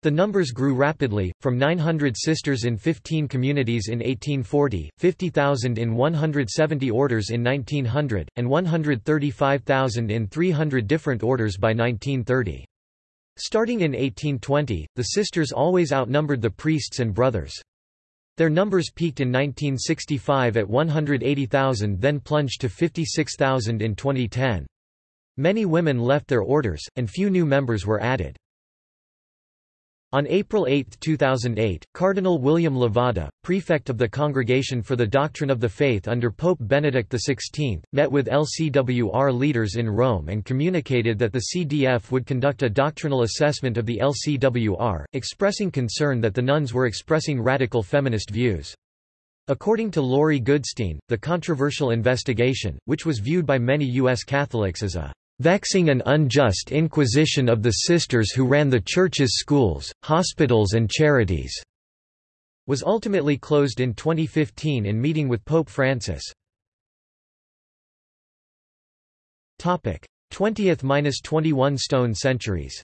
The numbers grew rapidly, from 900 sisters in 15 communities in 1840, 50,000 in 170 orders in 1900, and 135,000 in 300 different orders by 1930. Starting in 1820, the sisters always outnumbered the priests and brothers. Their numbers peaked in 1965 at 180,000 then plunged to 56,000 in 2010. Many women left their orders, and few new members were added. On April 8, 2008, Cardinal William Levada, prefect of the Congregation for the Doctrine of the Faith under Pope Benedict XVI, met with LCWR leaders in Rome and communicated that the CDF would conduct a doctrinal assessment of the LCWR, expressing concern that the nuns were expressing radical feminist views. According to Laurie Goodstein, the controversial investigation, which was viewed by many U.S. Catholics as a vexing and unjust inquisition of the sisters who ran the church's schools, hospitals and charities", was ultimately closed in 2015 in meeting with Pope Francis. 20th–21 stone centuries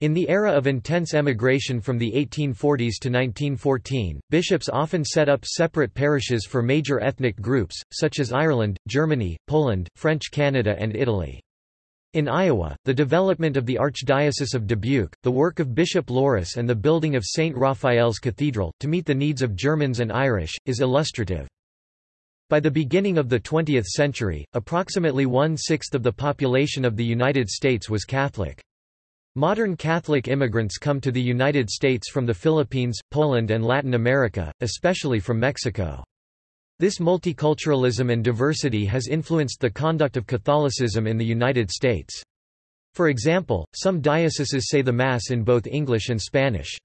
In the era of intense emigration from the 1840s to 1914, bishops often set up separate parishes for major ethnic groups, such as Ireland, Germany, Poland, French Canada and Italy. In Iowa, the development of the Archdiocese of Dubuque, the work of Bishop Loras and the building of St. Raphael's Cathedral, to meet the needs of Germans and Irish, is illustrative. By the beginning of the 20th century, approximately one-sixth of the population of the United States was Catholic. Modern Catholic immigrants come to the United States from the Philippines, Poland and Latin America, especially from Mexico. This multiculturalism and diversity has influenced the conduct of Catholicism in the United States. For example, some dioceses say the Mass in both English and Spanish.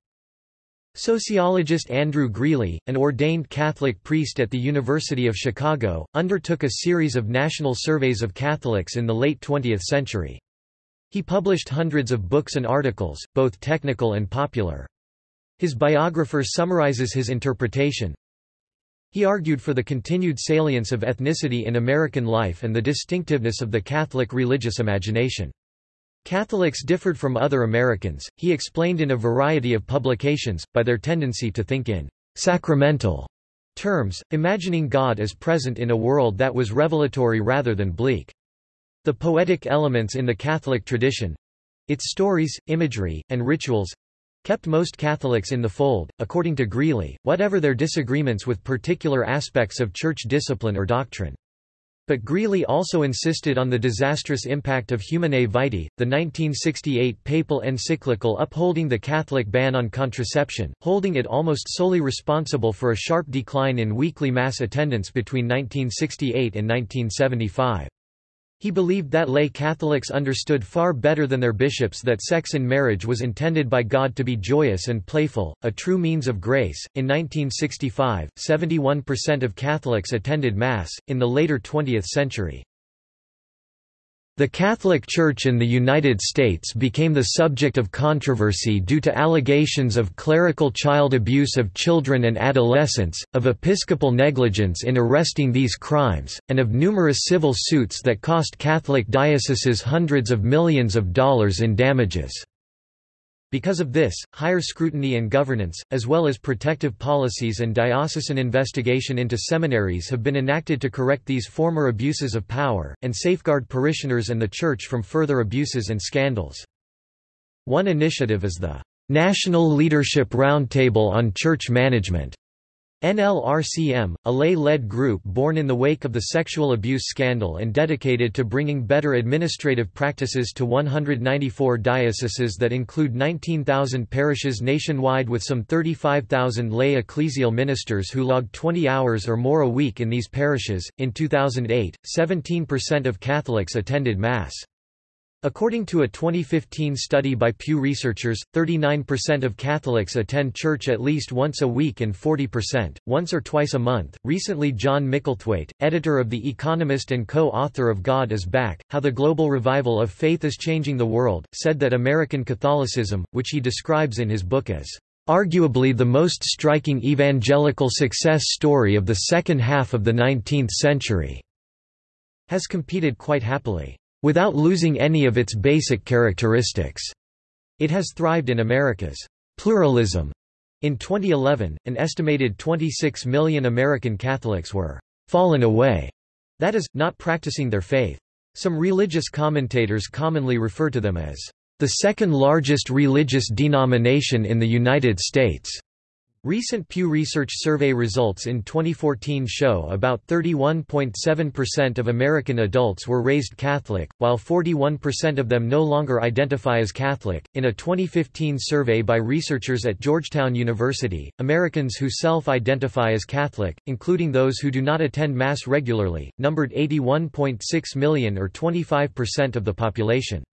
Sociologist Andrew Greeley, an ordained Catholic priest at the University of Chicago, undertook a series of national surveys of Catholics in the late 20th century. He published hundreds of books and articles, both technical and popular. His biographer summarizes his interpretation. He argued for the continued salience of ethnicity in American life and the distinctiveness of the Catholic religious imagination. Catholics differed from other Americans, he explained in a variety of publications, by their tendency to think in sacramental terms, imagining God as present in a world that was revelatory rather than bleak. The poetic elements in the Catholic tradition—its stories, imagery, and rituals—kept most Catholics in the fold, according to Greeley, whatever their disagreements with particular aspects of church discipline or doctrine. But Greeley also insisted on the disastrous impact of Humanae Vitae, the 1968 papal encyclical upholding the Catholic ban on contraception, holding it almost solely responsible for a sharp decline in weekly Mass attendance between 1968 and 1975. He believed that lay Catholics understood far better than their bishops that sex in marriage was intended by God to be joyous and playful, a true means of grace. In 1965, 71% of Catholics attended Mass. In the later 20th century, the Catholic Church in the United States became the subject of controversy due to allegations of clerical child abuse of children and adolescents, of episcopal negligence in arresting these crimes, and of numerous civil suits that cost Catholic dioceses hundreds of millions of dollars in damages. Because of this, higher scrutiny and governance, as well as protective policies and diocesan investigation into seminaries have been enacted to correct these former abuses of power, and safeguard parishioners and the Church from further abuses and scandals. One initiative is the National Leadership Roundtable on Church Management, NLRCM, a lay-led group born in the wake of the sexual abuse scandal and dedicated to bringing better administrative practices to 194 dioceses that include 19,000 parishes nationwide with some 35,000 lay ecclesial ministers who logged 20 hours or more a week in these parishes. In 2008, 17% of Catholics attended Mass. According to a 2015 study by Pew Researchers, 39% of Catholics attend church at least once a week and 40%, once or twice a month. Recently, John Micklethwait, editor of The Economist and co author of God is Back How the Global Revival of Faith is Changing the World, said that American Catholicism, which he describes in his book as arguably the most striking evangelical success story of the second half of the 19th century, has competed quite happily without losing any of its basic characteristics. It has thrived in America's pluralism. In 2011, an estimated 26 million American Catholics were fallen away, that is, not practicing their faith. Some religious commentators commonly refer to them as the second largest religious denomination in the United States. Recent Pew Research survey results in 2014 show about 31.7% of American adults were raised Catholic, while 41% of them no longer identify as Catholic. In a 2015 survey by researchers at Georgetown University, Americans who self identify as Catholic, including those who do not attend Mass regularly, numbered 81.6 million or 25% of the population.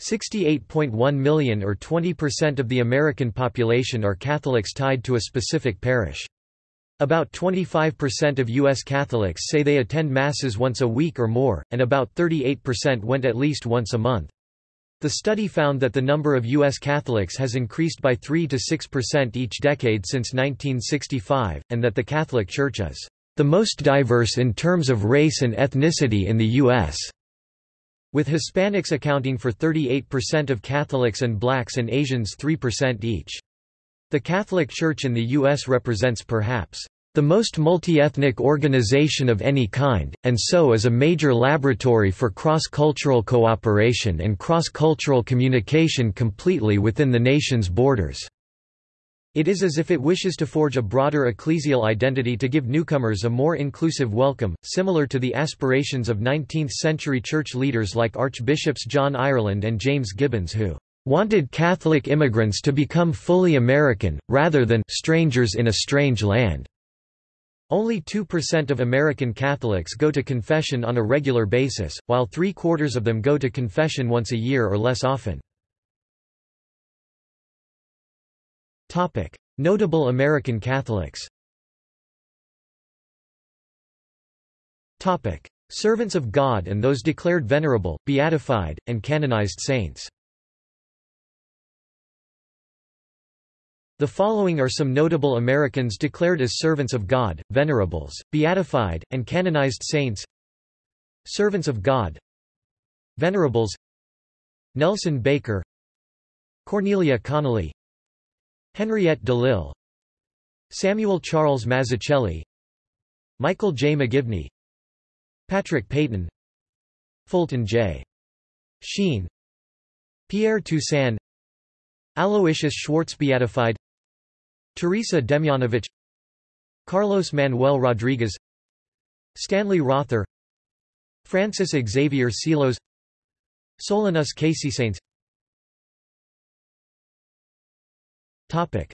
68.1 million or 20% of the American population are Catholics tied to a specific parish. About 25% of U.S. Catholics say they attend Masses once a week or more, and about 38% went at least once a month. The study found that the number of U.S. Catholics has increased by 3 to 6% each decade since 1965, and that the Catholic Church is the most diverse in terms of race and ethnicity in the U.S with Hispanics accounting for 38% of Catholics and blacks and Asians 3% each. The Catholic Church in the U.S. represents perhaps the most multi-ethnic organization of any kind, and so is a major laboratory for cross-cultural cooperation and cross-cultural communication completely within the nation's borders. It is as if it wishes to forge a broader ecclesial identity to give newcomers a more inclusive welcome, similar to the aspirations of 19th-century church leaders like Archbishops John Ireland and James Gibbons who wanted Catholic immigrants to become fully American, rather than strangers in a strange land. Only 2% of American Catholics go to confession on a regular basis, while three-quarters of them go to confession once a year or less often. Topic: Notable American Catholics. Topic: Servants of God and those declared venerable, beatified, and canonized saints. The following are some notable Americans declared as servants of God, venerables, beatified, and canonized saints. Servants of God Venerables Nelson Baker Cornelia Connelly Henriette DeLille Samuel Charles Mazzucchelli Michael J. McGivney Patrick Peyton Fulton J. Sheen Pierre Toussaint Aloysius Schwartz beatified Teresa Demjanovich Carlos Manuel Rodriguez Stanley Rother Francis Xavier Seelos Solanus Casey Saints Topic.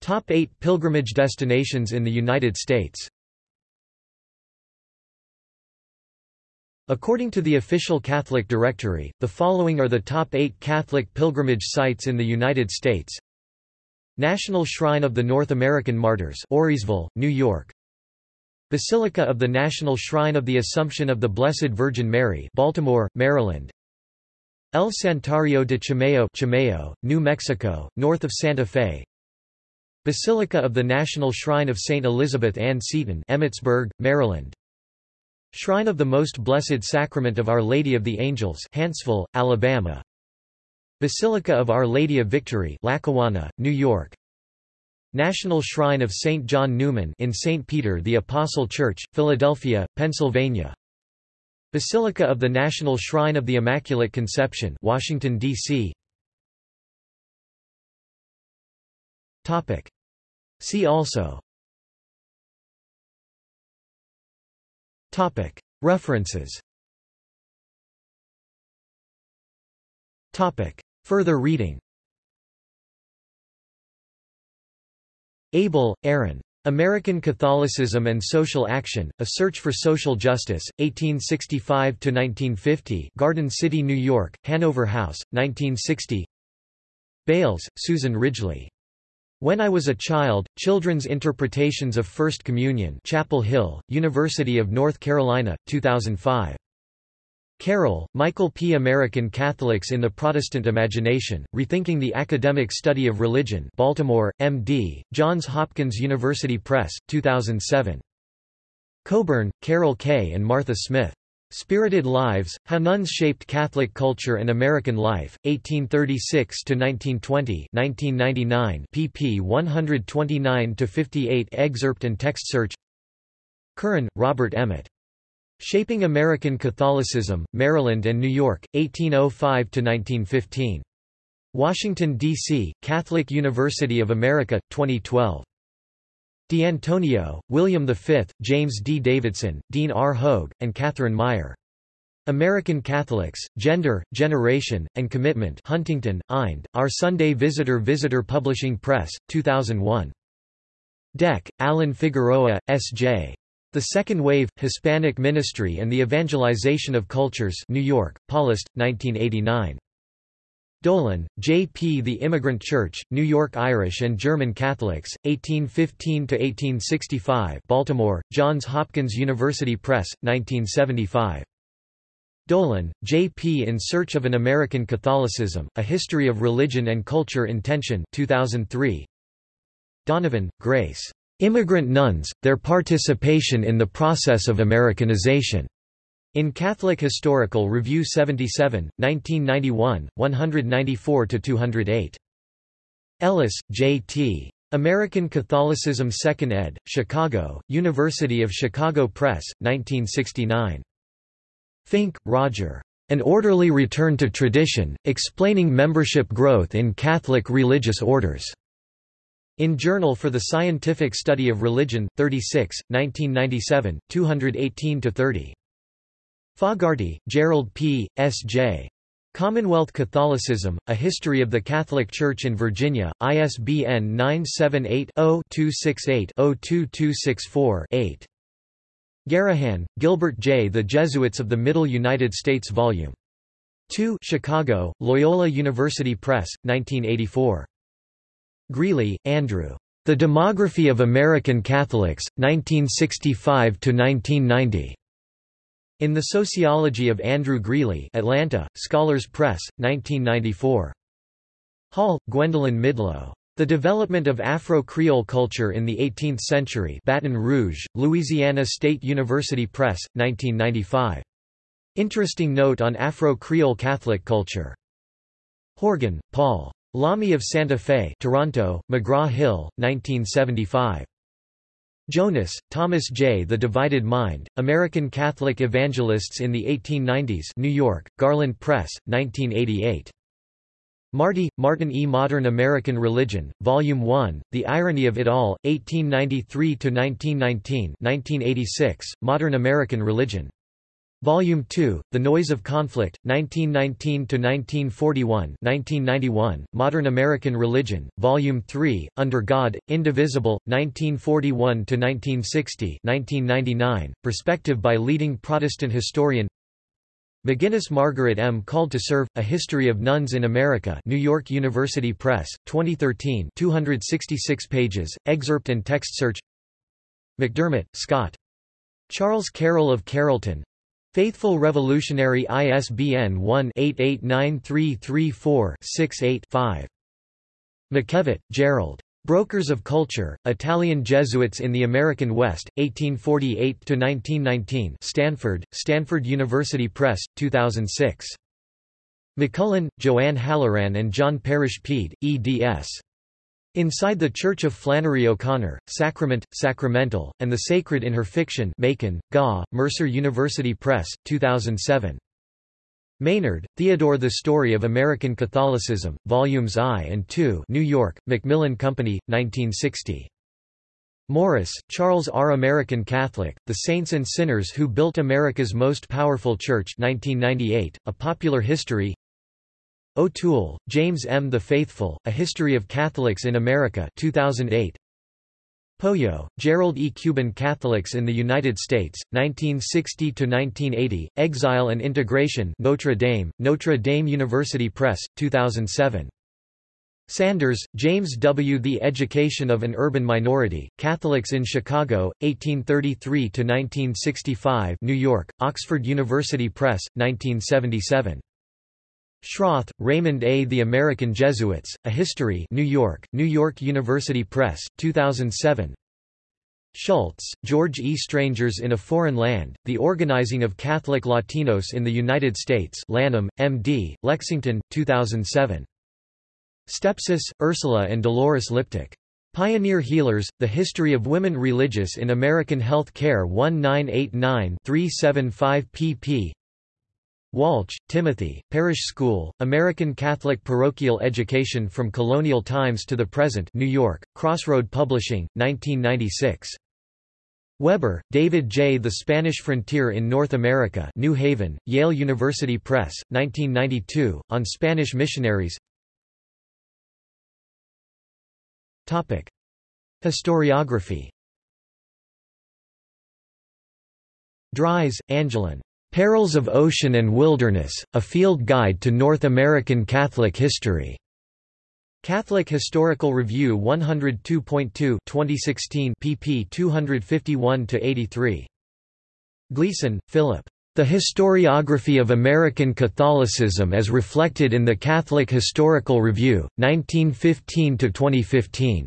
Top 8 pilgrimage destinations in the United States According to the official Catholic Directory, the following are the top 8 Catholic pilgrimage sites in the United States. National Shrine of the North American Martyrs Auriesville, New York Basilica of the National Shrine of the Assumption of the Blessed Virgin Mary Baltimore, Maryland El Santuario de Chimayo, Chimayo, New Mexico, north of Santa Fe Basilica of the National Shrine of St. Elizabeth Ann Seton Emmitsburg, Maryland Shrine of the Most Blessed Sacrament of Our Lady of the Angels Huntsville, Alabama Basilica of Our Lady of Victory Lackawanna, New York National Shrine of St. John Neumann in St. Peter the Apostle Church, Philadelphia, Pennsylvania Basilica of the National Shrine of the Immaculate Conception Washington, D.C. See also. References. Further reading. Abell, Aaron. American Catholicism and Social Action, A Search for Social Justice, 1865–1950 Garden City, New York, Hanover House, 1960 Bales, Susan Ridgely. When I Was a Child, Children's Interpretations of First Communion Chapel Hill, University of North Carolina, 2005. Carroll, Michael P. American Catholics in the Protestant Imagination, Rethinking the Academic Study of Religion Baltimore, M.D., Johns Hopkins University Press, 2007. Coburn, Carol K. and Martha Smith. Spirited Lives, How Nuns Shaped Catholic Culture and American Life, 1836–1920 1999 pp 129–58 excerpt and text search Curran, Robert Emmett. Shaping American Catholicism, Maryland and New York, 1805–1915. Washington, D.C., Catholic University of America, 2012. D'Antonio, William V, James D. Davidson, Dean R. Hoge, and Catherine Meyer. American Catholics, Gender, Generation, and Commitment Huntington, Ind, Our Sunday Visitor Visitor Publishing Press, 2001. Deck, Alan Figueroa, S.J. The Second Wave, Hispanic Ministry and the Evangelization of Cultures New York, Paulist, 1989. Dolan, J. P. The Immigrant Church, New York Irish and German Catholics, 1815–1865 Baltimore, Johns Hopkins University Press, 1975. Dolan, J. P. In Search of an American Catholicism, A History of Religion and Culture in Tension 2003. Donovan, Grace. Immigrant Nuns, Their Participation in the Process of Americanization. In Catholic Historical Review 77, 1991, 194–208. Ellis, J. T. American Catholicism 2nd ed., Chicago, University of Chicago Press, 1969. Finke, Roger. An Orderly Return to Tradition, Explaining Membership Growth in Catholic Religious Orders. In Journal for the Scientific Study of Religion, 36, 1997, 218–30. Fogarty, Gerald P., S.J. Commonwealth Catholicism, A History of the Catholic Church in Virginia, ISBN 978-0-268-02264-8. Garraghan, Gilbert J. The Jesuits of the Middle United States Vol. 2 Chicago, Loyola University Press, 1984. Greeley, Andrew. The Demography of American Catholics, 1965–1990. In the Sociology of Andrew Greeley Atlanta, Scholars Press, 1994. Hall, Gwendolyn Midlo. The Development of Afro-Creole Culture in the Eighteenth Century Baton Rouge, Louisiana State University Press, 1995. Interesting note on Afro-Creole Catholic culture. Horgan, Paul. Lamy of Santa Fe Toronto, McGraw-Hill, 1975. Jonas, Thomas J. The Divided Mind, American Catholic Evangelists in the 1890s New York, Garland Press, 1988. Marty, Martin E. Modern American Religion, Volume 1, The Irony of It All, 1893–1919 1986, Modern American Religion. Volume 2, The Noise of Conflict, 1919–1941 1991, Modern American Religion, Volume 3, Under God, Indivisible, 1941–1960 1999, Perspective by leading Protestant historian McGuinness Margaret M. Called to Serve, A History of Nuns in America New York University Press, 2013 266 pages, excerpt and text search McDermott, Scott. Charles Carroll of Carrollton, Faithful Revolutionary ISBN 1-889334-68-5. McKevitt, Gerald. Brokers of Culture, Italian Jesuits in the American West, 1848–1919 Stanford, Stanford University Press, 2006. McCullen, Joanne Halloran and John Parrish Peede, eds. Inside the Church of Flannery O'Connor, Sacrament, Sacramental, and the Sacred in Her Fiction Macon, Gaw, Mercer University Press, 2007. Maynard, Theodore The Story of American Catholicism, Volumes I and II New York, Macmillan Company, 1960. Morris, Charles R. American Catholic, The Saints and Sinners Who Built America's Most Powerful Church 1998, A Popular History O'Toole, James M. The Faithful, A History of Catholics in America 2008. Poyo, Gerald E. Cuban Catholics in the United States, 1960–1980, Exile and Integration Notre Dame, Notre Dame University Press, 2007. Sanders, James W. The Education of an Urban Minority, Catholics in Chicago, 1833–1965 New York, Oxford University Press, 1977. Schroth, Raymond A. The American Jesuits, A History New York, New York University Press, 2007 Schultz, George E. Strangers in a Foreign Land, The Organizing of Catholic Latinos in the United States Lanham, M.D., Lexington, 2007. Stepsis, Ursula and Dolores Liptak. Pioneer Healers, The History of Women Religious in American Health Care 1989-375 pp. Walch, Timothy, Parish School, American Catholic Parochial Education from Colonial Times to the Present New York, Crossroad Publishing, 1996. Weber, David J. The Spanish Frontier in North America New Haven, Yale University Press, 1992, on Spanish missionaries Topic. Historiography Dries, Angeline. Perils of Ocean and Wilderness, A Field Guide to North American Catholic History. Catholic Historical Review 102.2 2016 pp 251-83. Gleason, Philip. The Historiography of American Catholicism as Reflected in the Catholic Historical Review, 1915–2015.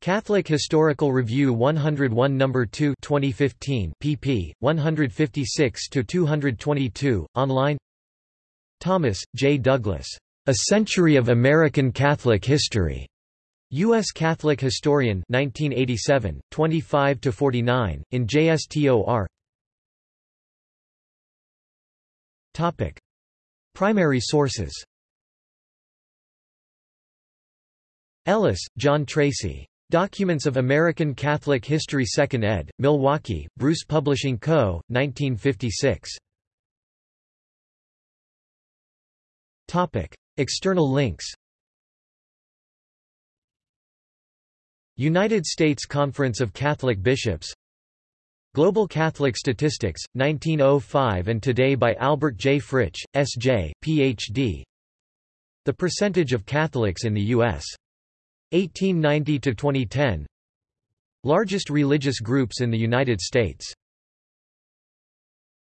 Catholic Historical Review 101 No. 2 2015 pp. 156–222, online Thomas, J. Douglas. A Century of American Catholic History. U.S. Catholic Historian 1987, 25–49, in JSTOR Topic. Primary sources Ellis, John Tracy. Documents of American Catholic History 2nd ed., Milwaukee, Bruce Publishing Co., 1956. External links United States Conference of Catholic Bishops Global Catholic Statistics, 1905 and Today by Albert J. Fritsch, S.J., Ph.D. The percentage of Catholics in the U.S. 1890 to 2010 Largest religious groups in the United States